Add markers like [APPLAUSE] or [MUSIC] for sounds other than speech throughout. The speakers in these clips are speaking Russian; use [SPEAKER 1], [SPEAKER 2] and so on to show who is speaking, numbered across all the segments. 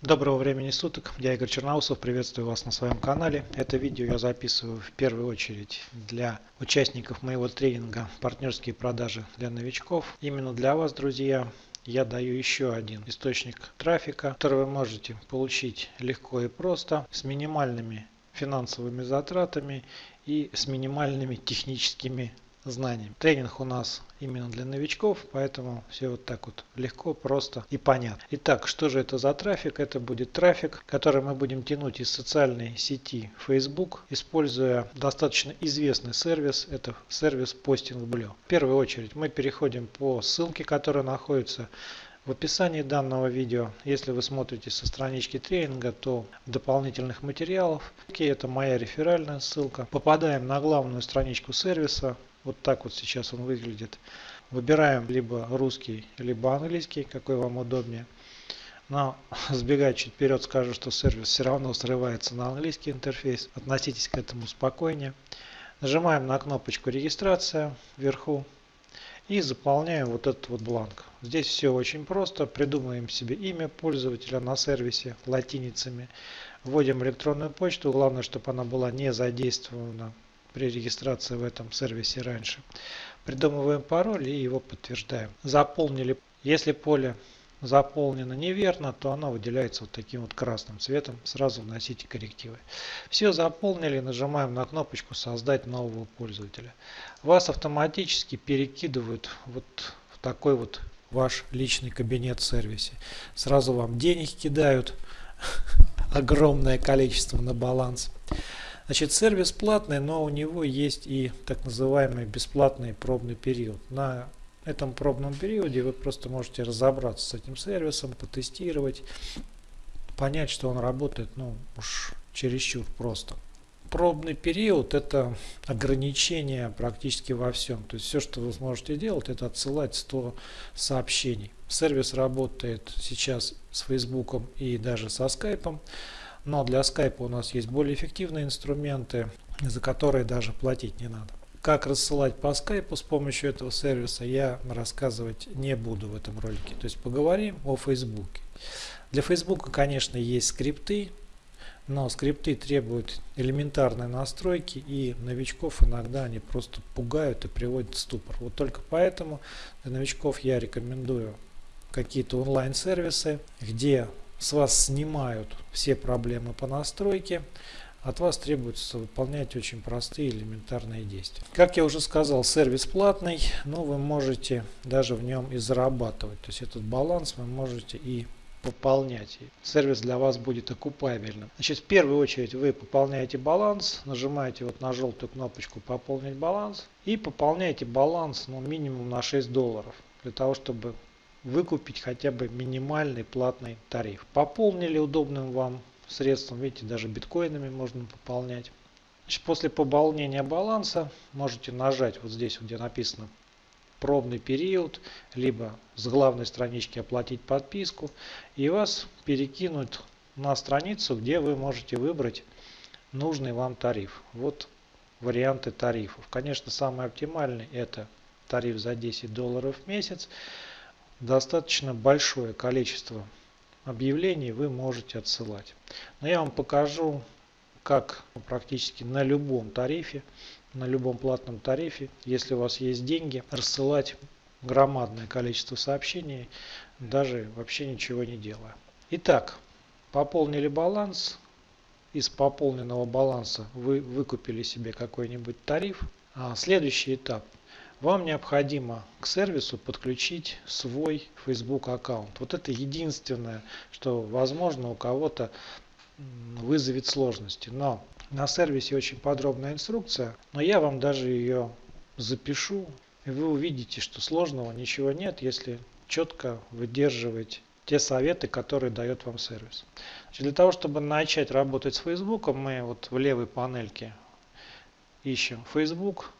[SPEAKER 1] Доброго времени суток, я Игорь Черноусов, приветствую вас на своем канале. Это видео я записываю в первую очередь для участников моего тренинга «Партнерские продажи для новичков». Именно для вас, друзья, я даю еще один источник трафика, который вы можете получить легко и просто, с минимальными финансовыми затратами и с минимальными техническими знаниям. Тренинг у нас именно для новичков, поэтому все вот так вот легко, просто и понятно. Итак, что же это за трафик? Это будет трафик, который мы будем тянуть из социальной сети Facebook, используя достаточно известный сервис, это сервис Posting Blue. В первую очередь мы переходим по ссылке, которая находится в описании данного видео, если вы смотрите со странички тренинга, то дополнительных материалов, это моя реферальная ссылка, попадаем на главную страничку сервиса, вот так вот сейчас он выглядит. Выбираем либо русский, либо английский, какой вам удобнее. Но [LAUGHS] сбегая чуть вперед, скажу, что сервис все равно срывается на английский интерфейс. Относитесь к этому спокойнее. Нажимаем на кнопочку регистрация вверху и заполняем вот этот вот бланк. Здесь все очень просто. Придумаем себе имя пользователя на сервисе латиницами. Вводим электронную почту. Главное, чтобы она была не задействована при регистрации в этом сервисе раньше. Придумываем пароль и его подтверждаем. Заполнили. Если поле заполнено неверно, то оно выделяется вот таким вот красным цветом. Сразу вносите коррективы. Все заполнили, нажимаем на кнопочку «Создать нового пользователя». Вас автоматически перекидывают вот в такой вот ваш личный кабинет в сервисе. Сразу вам денег кидают, [LAUGHS] огромное количество на баланс. Значит, сервис платный, но у него есть и так называемый бесплатный пробный период. На этом пробном периоде вы просто можете разобраться с этим сервисом, потестировать, понять, что он работает, ну уж чересчур просто. Пробный период это ограничение практически во всем. То есть все, что вы сможете делать, это отсылать 100 сообщений. Сервис работает сейчас с Фейсбуком и даже со Скайпом. Но для Skype у нас есть более эффективные инструменты, за которые даже платить не надо. Как рассылать по скайпу с помощью этого сервиса я рассказывать не буду в этом ролике. То есть поговорим о Фейсбуке. Для Фейсбука, конечно, есть скрипты, но скрипты требуют элементарной настройки и новичков иногда они просто пугают и приводят в ступор. Вот только поэтому для новичков я рекомендую какие-то онлайн-сервисы, где с вас снимают все проблемы по настройке, от вас требуется выполнять очень простые элементарные действия. Как я уже сказал, сервис платный, но вы можете даже в нем и зарабатывать. То есть этот баланс вы можете и пополнять. Сервис для вас будет окупабельным. Значит, в первую очередь вы пополняете баланс, нажимаете вот на желтую кнопочку «Пополнить баланс» и пополняете баланс ну, минимум на 6 долларов для того, чтобы выкупить хотя бы минимальный платный тариф. Пополнили удобным вам средством, видите, даже биткоинами можно пополнять. Значит, после пополнения баланса можете нажать вот здесь, где написано пробный период, либо с главной странички оплатить подписку, и вас перекинут на страницу, где вы можете выбрать нужный вам тариф. Вот варианты тарифов. Конечно, самый оптимальный это тариф за 10 долларов в месяц достаточно большое количество объявлений вы можете отсылать. Но я вам покажу, как практически на любом тарифе, на любом платном тарифе, если у вас есть деньги, рассылать громадное количество сообщений, даже вообще ничего не делая. Итак, пополнили баланс. Из пополненного баланса вы выкупили себе какой-нибудь тариф. А следующий этап – вам необходимо к сервису подключить свой Facebook аккаунт. Вот это единственное, что возможно у кого-то вызовет сложности. Но на сервисе очень подробная инструкция, но я вам даже ее запишу. И вы увидите, что сложного ничего нет, если четко выдерживать те советы, которые дает вам сервис. Значит, для того, чтобы начать работать с Facebook, мы вот в левой панельке ищем Facebook,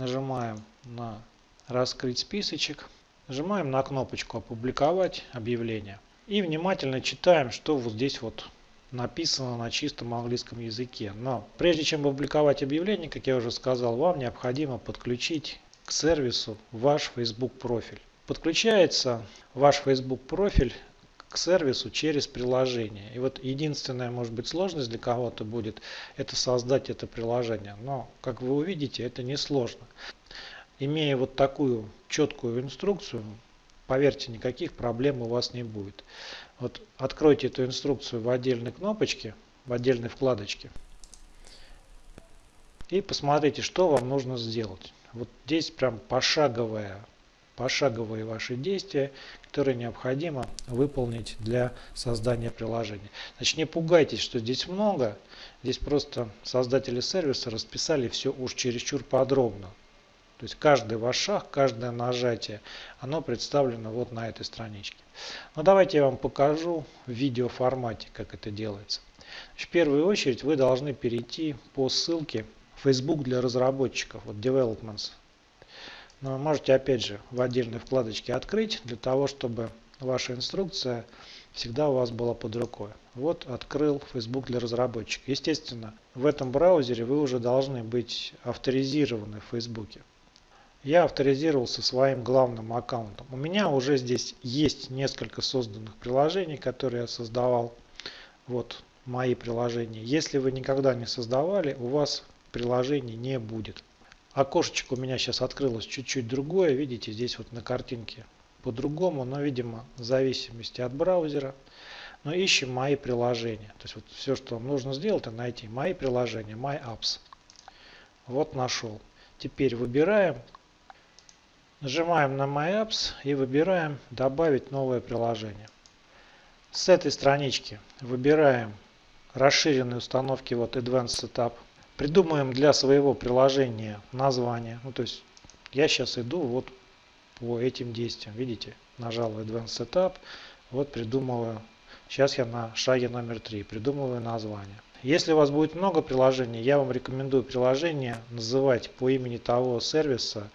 [SPEAKER 1] нажимаем на раскрыть списочек, нажимаем на кнопочку опубликовать объявление и внимательно читаем, что вот здесь вот написано на чистом английском языке. Но прежде чем опубликовать объявление, как я уже сказал, вам необходимо подключить к сервису ваш Facebook профиль. Подключается ваш Facebook профиль к сервису через приложение. И вот единственная, может быть, сложность для кого-то будет, это создать это приложение. Но, как вы увидите, это не сложно. Имея вот такую четкую инструкцию, поверьте, никаких проблем у вас не будет. Вот откройте эту инструкцию в отдельной кнопочке, в отдельной вкладочке. И посмотрите, что вам нужно сделать. Вот здесь прям пошаговая, пошаговые ваши действия, которые необходимо выполнить для создания приложения. Значит, не пугайтесь, что здесь много. Здесь просто создатели сервиса расписали все уж чересчур подробно. То есть каждый ваш шаг, каждое нажатие, оно представлено вот на этой страничке. Но давайте я вам покажу в видеоформате, как это делается. В первую очередь вы должны перейти по ссылке Facebook для разработчиков, вот Developments. Но можете опять же в отдельной вкладочке открыть, для того, чтобы ваша инструкция всегда у вас была под рукой. Вот открыл Facebook для разработчиков. Естественно, в этом браузере вы уже должны быть авторизированы в Facebook я авторизировался своим главным аккаунтом. У меня уже здесь есть несколько созданных приложений, которые я создавал. Вот мои приложения. Если вы никогда не создавали, у вас приложений не будет. Окошечко у меня сейчас открылось чуть-чуть другое. Видите, здесь вот на картинке по-другому, но, видимо, в зависимости от браузера. Но ищем мои приложения. То есть вот все, что вам нужно сделать, это найти мои приложения, My Apps. Вот нашел. Теперь выбираем Нажимаем на My Apps и выбираем «Добавить новое приложение». С этой странички выбираем расширенные установки вот Advanced Setup. Придумаем для своего приложения название. Ну, то есть я сейчас иду вот по этим действиям. Видите, нажал Advanced Setup, вот придумываю. Сейчас я на шаге номер 3, придумываю название. Если у вас будет много приложений, я вам рекомендую приложение называть по имени того сервиса,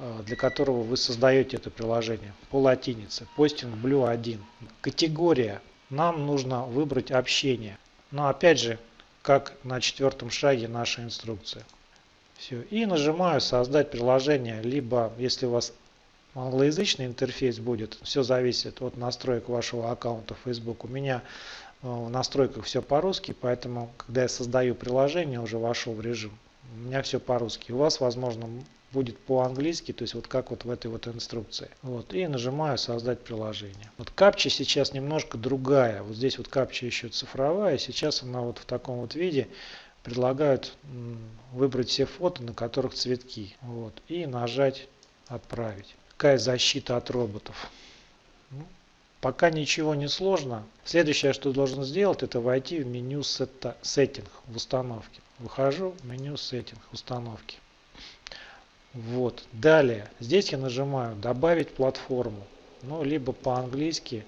[SPEAKER 1] Э, для которого вы создаете это приложение по латинице. Posting Blue 1. Категория. Нам нужно выбрать общение. Но опять же, как на четвертом шаге наша инструкция. Все. И нажимаю создать приложение. Либо, если у вас англоязычный интерфейс будет, все зависит от настроек вашего аккаунта Facebook. У меня э, в настройках все по-русски, поэтому, когда я создаю приложение, уже вошел в режим. У меня все по-русски. У вас, возможно, будет по-английски, то есть вот как вот в этой вот инструкции. Вот, и нажимаю создать приложение. Вот капча сейчас немножко другая. Вот здесь вот капча еще цифровая, сейчас она вот в таком вот виде предлагают выбрать все фото, на которых цветки. Вот, и нажать отправить. Какая защита от роботов. Ну, пока ничего не сложно. Следующее, что должен сделать, это войти в меню Setting в установке. Выхожу в меню Setting установки. Вот. Далее, здесь я нажимаю добавить платформу. Ну, либо по-английски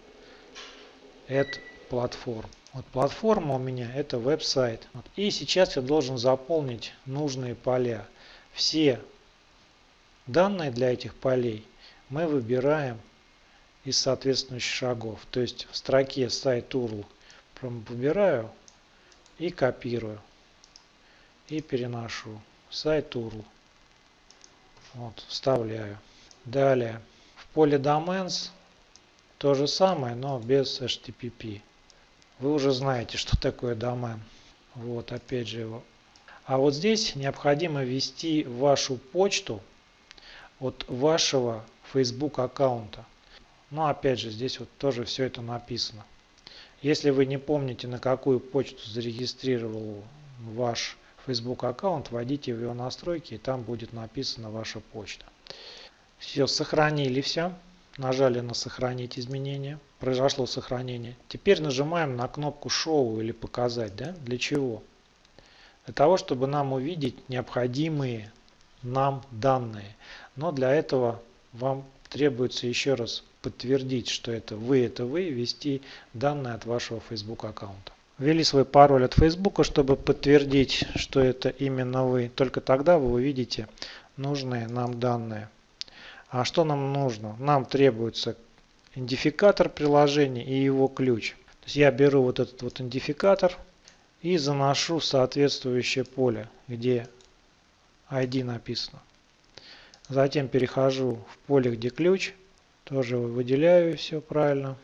[SPEAKER 1] add platform. Вот платформа у меня это веб-сайт. Вот. И сейчас я должен заполнить нужные поля. Все данные для этих полей мы выбираем из соответствующих шагов. То есть в строке сайт URL выбираю и копирую. И переношу сайт URL. Вот, вставляю. Далее в поле Domains то же самое, но без HTTP. Вы уже знаете, что такое домен. Вот, опять же его. А вот здесь необходимо ввести вашу почту от вашего Facebook аккаунта. Но опять же, здесь вот тоже все это написано. Если вы не помните, на какую почту зарегистрировал ваш Facebook аккаунт, вводите в его настройки и там будет написана ваша почта. Все, сохранили все. Нажали на сохранить изменения. Произошло сохранение. Теперь нажимаем на кнопку шоу или показать. Да? Для чего? Для того, чтобы нам увидеть необходимые нам данные. Но для этого вам требуется еще раз подтвердить, что это вы, это вы, ввести данные от вашего Facebook аккаунта ввели свой пароль от Facebook, чтобы подтвердить, что это именно вы. Только тогда вы увидите нужные нам данные. А что нам нужно? Нам требуется идентификатор приложения и его ключ. То есть я беру вот этот вот идентификатор и заношу в соответствующее поле, где ID написано. Затем перехожу в поле, где ключ. Тоже выделяю все правильно.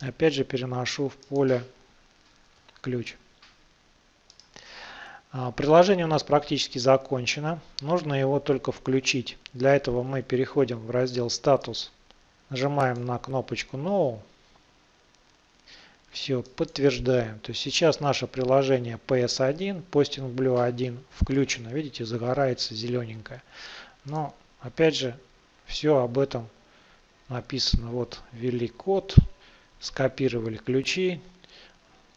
[SPEAKER 1] Опять же переношу в поле ключ. А, приложение у нас практически закончено. Нужно его только включить. Для этого мы переходим в раздел «Статус», нажимаем на кнопочку «No». Все, подтверждаем. То есть сейчас наше приложение PS1, Posting Blue 1 включено. Видите, загорается зелененькое. Но опять же, все об этом написано. Вот ввели код, скопировали ключи,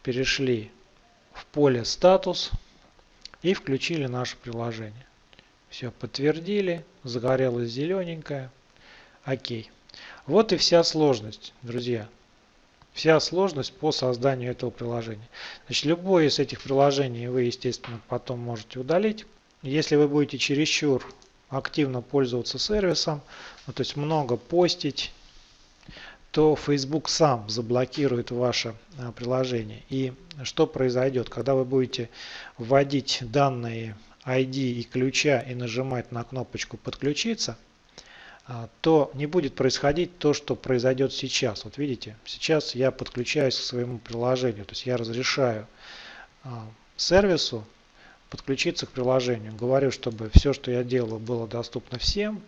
[SPEAKER 1] перешли в поле статус и включили наше приложение. Все, подтвердили, загорелось зелененькое. Окей. Вот и вся сложность, друзья. Вся сложность по созданию этого приложения. Значит, любое из этих приложений вы, естественно, потом можете удалить. Если вы будете чересчур активно пользоваться сервисом, ну, то есть много постить, то Facebook сам заблокирует ваше а, приложение. И что произойдет, когда вы будете вводить данные ID и ключа и нажимать на кнопочку «Подключиться», а, то не будет происходить то, что произойдет сейчас. Вот видите, сейчас я подключаюсь к своему приложению, то есть я разрешаю а, сервису подключиться к приложению. Говорю, чтобы все, что я делаю, было доступно всем,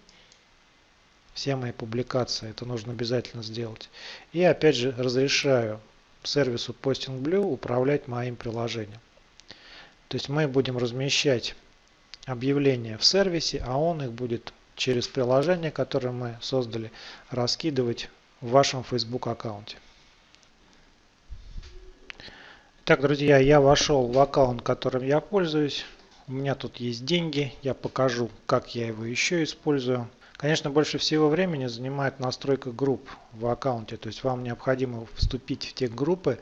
[SPEAKER 1] все мои публикации, это нужно обязательно сделать. И опять же разрешаю сервису Posting Blue управлять моим приложением. То есть мы будем размещать объявления в сервисе, а он их будет через приложение, которое мы создали, раскидывать в вашем Facebook аккаунте. Так, друзья, я вошел в аккаунт, которым я пользуюсь. У меня тут есть деньги. Я покажу, как я его еще использую. Конечно, больше всего времени занимает настройка групп в аккаунте. То есть вам необходимо вступить в те группы,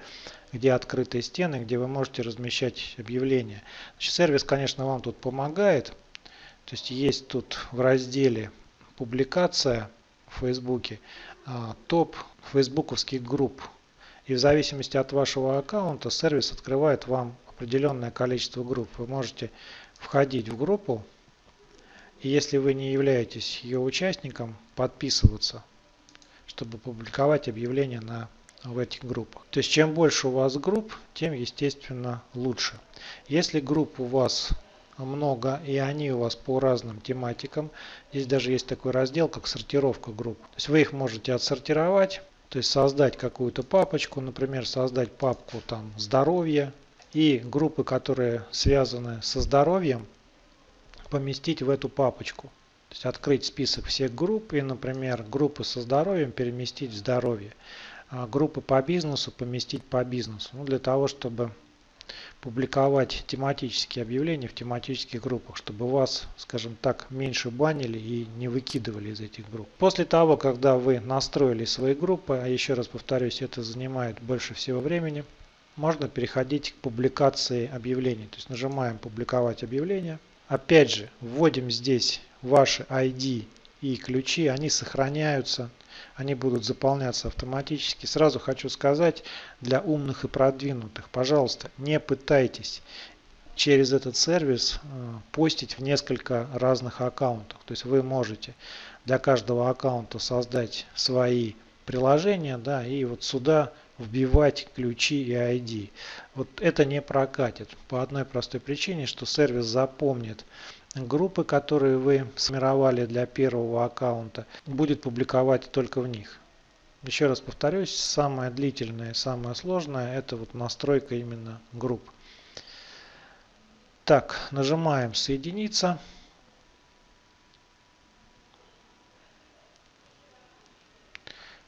[SPEAKER 1] где открытые стены, где вы можете размещать объявления. Значит, сервис, конечно, вам тут помогает. То есть есть тут в разделе публикация в Фейсбуке а, топ фейсбуковских групп. И в зависимости от вашего аккаунта сервис открывает вам определенное количество групп. Вы можете входить в группу и если вы не являетесь ее участником, подписываться, чтобы публиковать объявления на, в этих группах. То есть чем больше у вас групп, тем естественно лучше. Если групп у вас много и они у вас по разным тематикам, здесь даже есть такой раздел, как сортировка групп. То есть вы их можете отсортировать, то есть создать какую-то папочку, например, создать папку там здоровье и группы, которые связаны со здоровьем, поместить в эту папочку. То есть открыть список всех групп и, например, группы со здоровьем переместить в здоровье. А группы по бизнесу поместить по бизнесу. Ну, для того, чтобы публиковать тематические объявления в тематических группах, чтобы вас, скажем так, меньше банили и не выкидывали из этих групп. После того, когда вы настроили свои группы, а еще раз повторюсь, это занимает больше всего времени, можно переходить к публикации объявлений. То есть нажимаем «Публиковать объявление», Опять же, вводим здесь ваши ID и ключи, они сохраняются, они будут заполняться автоматически. Сразу хочу сказать для умных и продвинутых, пожалуйста, не пытайтесь через этот сервис э, постить в несколько разных аккаунтов. То есть вы можете для каждого аккаунта создать свои приложения, да, и вот сюда вбивать ключи и ID. Вот это не прокатит по одной простой причине, что сервис запомнит группы, которые вы сформировали для первого аккаунта, будет публиковать только в них. Еще раз повторюсь, самое длительное, самое сложное это вот настройка именно групп. Так, нажимаем соединиться.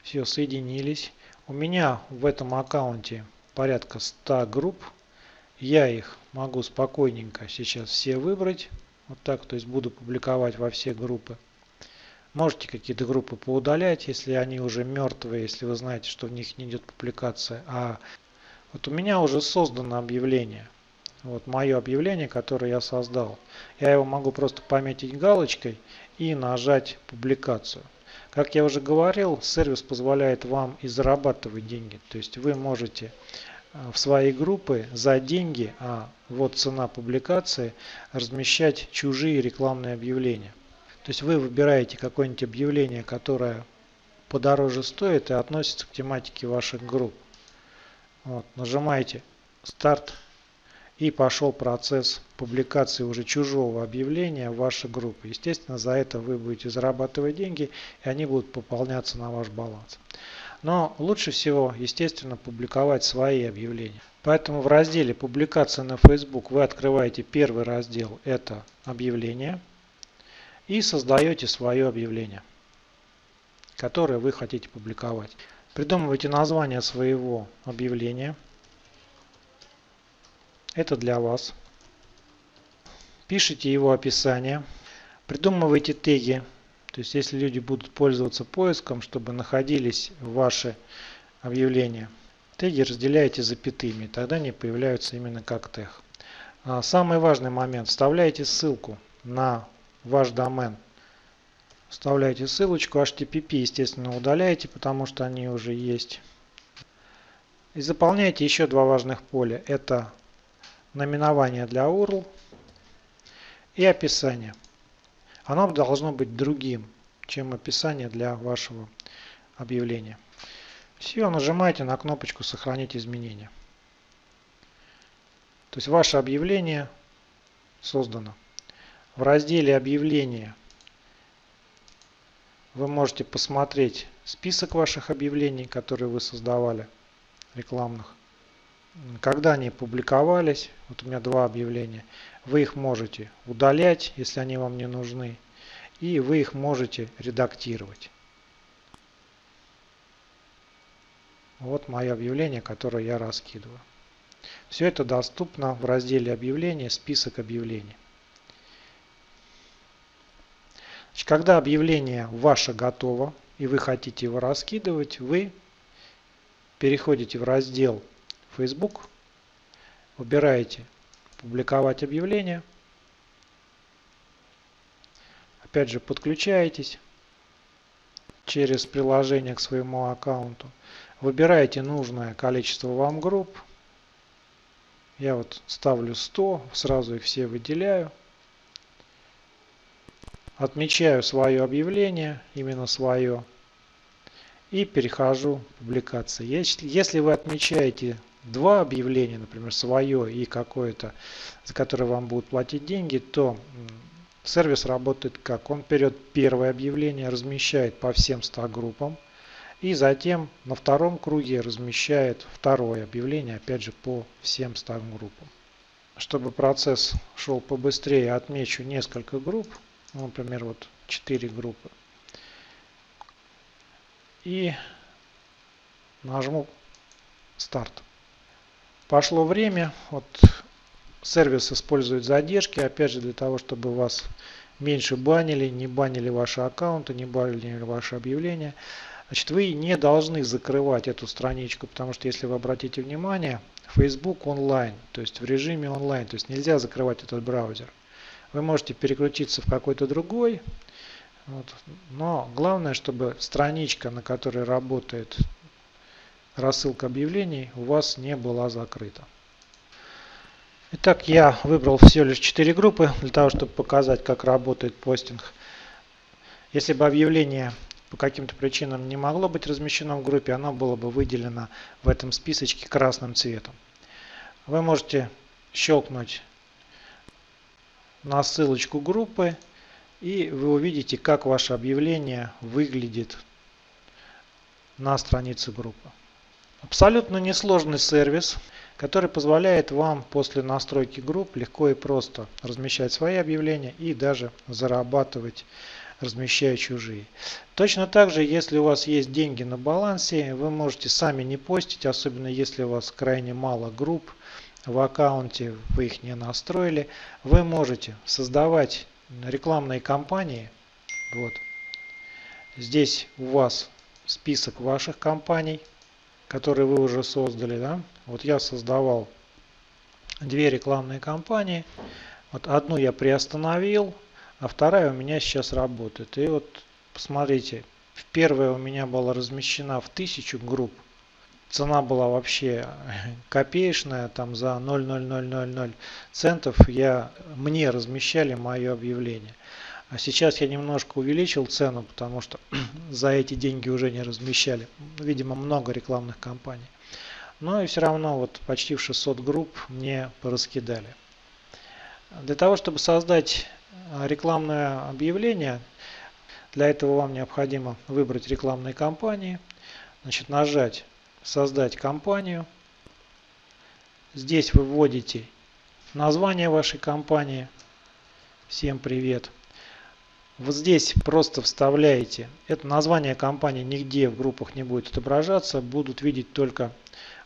[SPEAKER 1] Все, соединились. У меня в этом аккаунте порядка 100 групп. Я их могу спокойненько сейчас все выбрать. Вот так, то есть буду публиковать во все группы. Можете какие-то группы поудалять, если они уже мертвые, если вы знаете, что в них не идет публикация. А вот у меня уже создано объявление. Вот мое объявление, которое я создал. Я его могу просто пометить галочкой и нажать публикацию. Как я уже говорил, сервис позволяет вам и зарабатывать деньги. То есть вы можете э, в своей группы за деньги, а вот цена публикации, размещать чужие рекламные объявления. То есть вы выбираете какое-нибудь объявление, которое подороже стоит и относится к тематике ваших групп. Вот, нажимаете старт и пошел процесс публикации уже чужого объявления в ваши группы. Естественно, за это вы будете зарабатывать деньги и они будут пополняться на ваш баланс. Но лучше всего, естественно, публиковать свои объявления. Поэтому в разделе «Публикация на Facebook» вы открываете первый раздел – это «Объявление» и создаете свое объявление, которое вы хотите публиковать. Придумывайте название своего объявления. Это для вас. Пишите его описание. Придумывайте теги. То есть, если люди будут пользоваться поиском, чтобы находились ваши объявления. Теги разделяете запятыми, тогда они появляются именно как тег. А, самый важный момент. Вставляете ссылку на ваш домен Вставляете ссылочку, HTTP, естественно, удаляете, потому что они уже есть. И заполняете еще два важных поля. Это наименование для URL и описание. Оно должно быть другим, чем описание для вашего объявления. Все, нажимаете на кнопочку «Сохранить изменения». То есть ваше объявление создано. В разделе «Объявления» Вы можете посмотреть список ваших объявлений, которые вы создавали, рекламных. Когда они публиковались, вот у меня два объявления, вы их можете удалять, если они вам не нужны, и вы их можете редактировать. Вот мое объявление, которое я раскидываю. Все это доступно в разделе объявления, список объявлений. Значит, когда объявление ваше готово и вы хотите его раскидывать, вы переходите в раздел Facebook, выбираете «Публиковать объявление», опять же подключаетесь через приложение к своему аккаунту, выбираете нужное количество вам групп, я вот ставлю 100, сразу их все выделяю, отмечаю свое объявление, именно свое, и перехожу в публикации. Если вы отмечаете два объявления, например, свое и какое-то, за которое вам будут платить деньги, то сервис работает как? Он берет первое объявление, размещает по всем 100 группам, и затем на втором круге размещает второе объявление, опять же, по всем 100 группам. Чтобы процесс шел побыстрее, отмечу несколько групп, ну, например, вот 4 группы. И нажму старт. Пошло время. Вот сервис использует задержки, опять же, для того, чтобы вас меньше банили, не банили ваши аккаунты, не банили ваши объявления. Значит, вы не должны закрывать эту страничку, потому что, если вы обратите внимание, Facebook онлайн, то есть в режиме онлайн, то есть нельзя закрывать этот браузер. Вы можете переключиться в какой-то другой. Вот. Но главное, чтобы страничка, на которой работает рассылка объявлений, у вас не была закрыта. Итак, я выбрал всего лишь 4 группы для того, чтобы показать, как работает постинг. Если бы объявление по каким-то причинам не могло быть размещено в группе, оно было бы выделено в этом списочке красным цветом. Вы можете щелкнуть на ссылочку группы и вы увидите, как ваше объявление выглядит на странице группы. Абсолютно несложный сервис, который позволяет вам после настройки групп легко и просто размещать свои объявления и даже зарабатывать размещая чужие. Точно так же, если у вас есть деньги на балансе, вы можете сами не постить, особенно если у вас крайне мало групп, в аккаунте вы их не настроили, вы можете создавать рекламные кампании. Вот. Здесь у вас список ваших компаний, которые вы уже создали. Да? Вот я создавал две рекламные кампании. Вот одну я приостановил, а вторая у меня сейчас работает. И вот посмотрите, первая у меня была размещена в тысячу групп цена была вообще [LAUGHS] копеечная, там за 0,0000 центов я, мне размещали мое объявление. А сейчас я немножко увеличил цену, потому что [CLEARS THROAT] за эти деньги уже не размещали. Видимо, много рекламных кампаний. Но и все равно вот почти в 600 групп мне пораскидали. Для того, чтобы создать а, рекламное объявление, для этого вам необходимо выбрать рекламные кампании, значит, нажать «Создать кампанию». Здесь вы вводите название вашей компании. Всем привет. Вот здесь просто вставляете. Это название компании нигде в группах не будет отображаться. Будут видеть только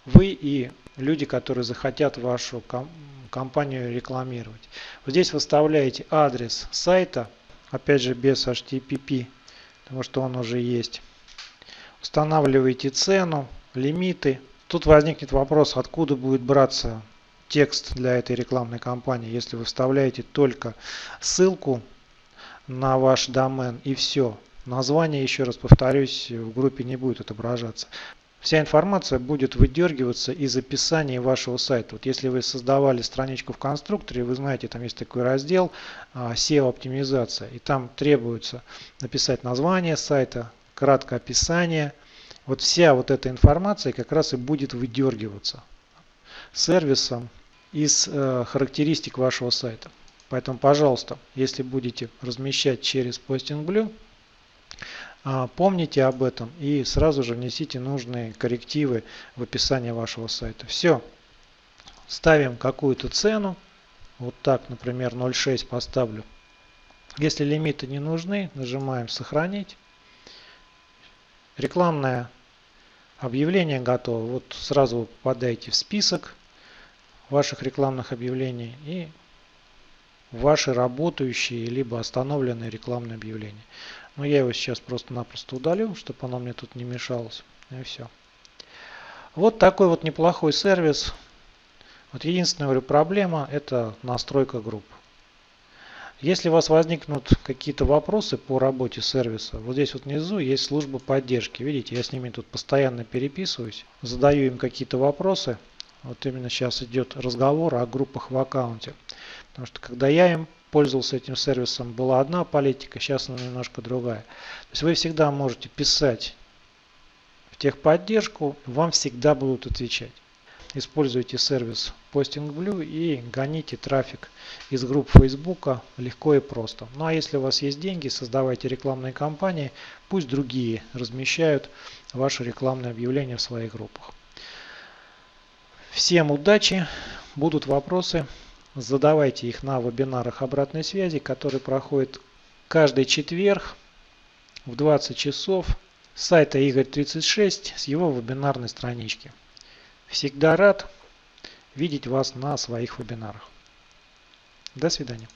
[SPEAKER 1] вы и люди, которые захотят вашу компанию рекламировать. Вот здесь выставляете адрес сайта, опять же без HTTP, потому что он уже есть. Устанавливаете цену, лимиты. Тут возникнет вопрос, откуда будет браться текст для этой рекламной кампании, если вы вставляете только ссылку на ваш домен и все. Название, еще раз повторюсь, в группе не будет отображаться. Вся информация будет выдергиваться из описания вашего сайта. Вот если вы создавали страничку в конструкторе, вы знаете, там есть такой раздел а, SEO оптимизация. И там требуется написать название сайта, краткое описание. Вот вся вот эта информация как раз и будет выдергиваться сервисом из э, характеристик вашего сайта. Поэтому, пожалуйста, если будете размещать через Posting Blue, а, помните об этом и сразу же внесите нужные коррективы в описание вашего сайта. Все. Ставим какую-то цену. Вот так, например, 0.6 поставлю. Если лимиты не нужны, нажимаем «Сохранить». Рекламное объявление готово. Вот сразу вы попадаете в список ваших рекламных объявлений и ваши работающие либо остановленные рекламные объявления. Но я его сейчас просто-напросто удалю, чтобы оно мне тут не мешалось. И все. Вот такой вот неплохой сервис. Вот единственная говорю, проблема это настройка групп. Если у вас возникнут какие-то вопросы по работе сервиса, вот здесь вот внизу есть служба поддержки. Видите, я с ними тут постоянно переписываюсь, задаю им какие-то вопросы. Вот именно сейчас идет разговор о группах в аккаунте. Потому что когда я им пользовался этим сервисом, была одна политика, сейчас она немножко другая. То есть вы всегда можете писать в техподдержку, вам всегда будут отвечать. Используйте сервис Posting Blue и гоните трафик из групп Facebook легко и просто. Ну а если у вас есть деньги, создавайте рекламные кампании, пусть другие размещают ваши рекламные объявления в своих группах. Всем удачи, будут вопросы. Задавайте их на вебинарах обратной связи, которые проходят каждый четверг в 20 часов с сайта Игорь36 с его вебинарной странички. Всегда рад видеть вас на своих вебинарах. До свидания.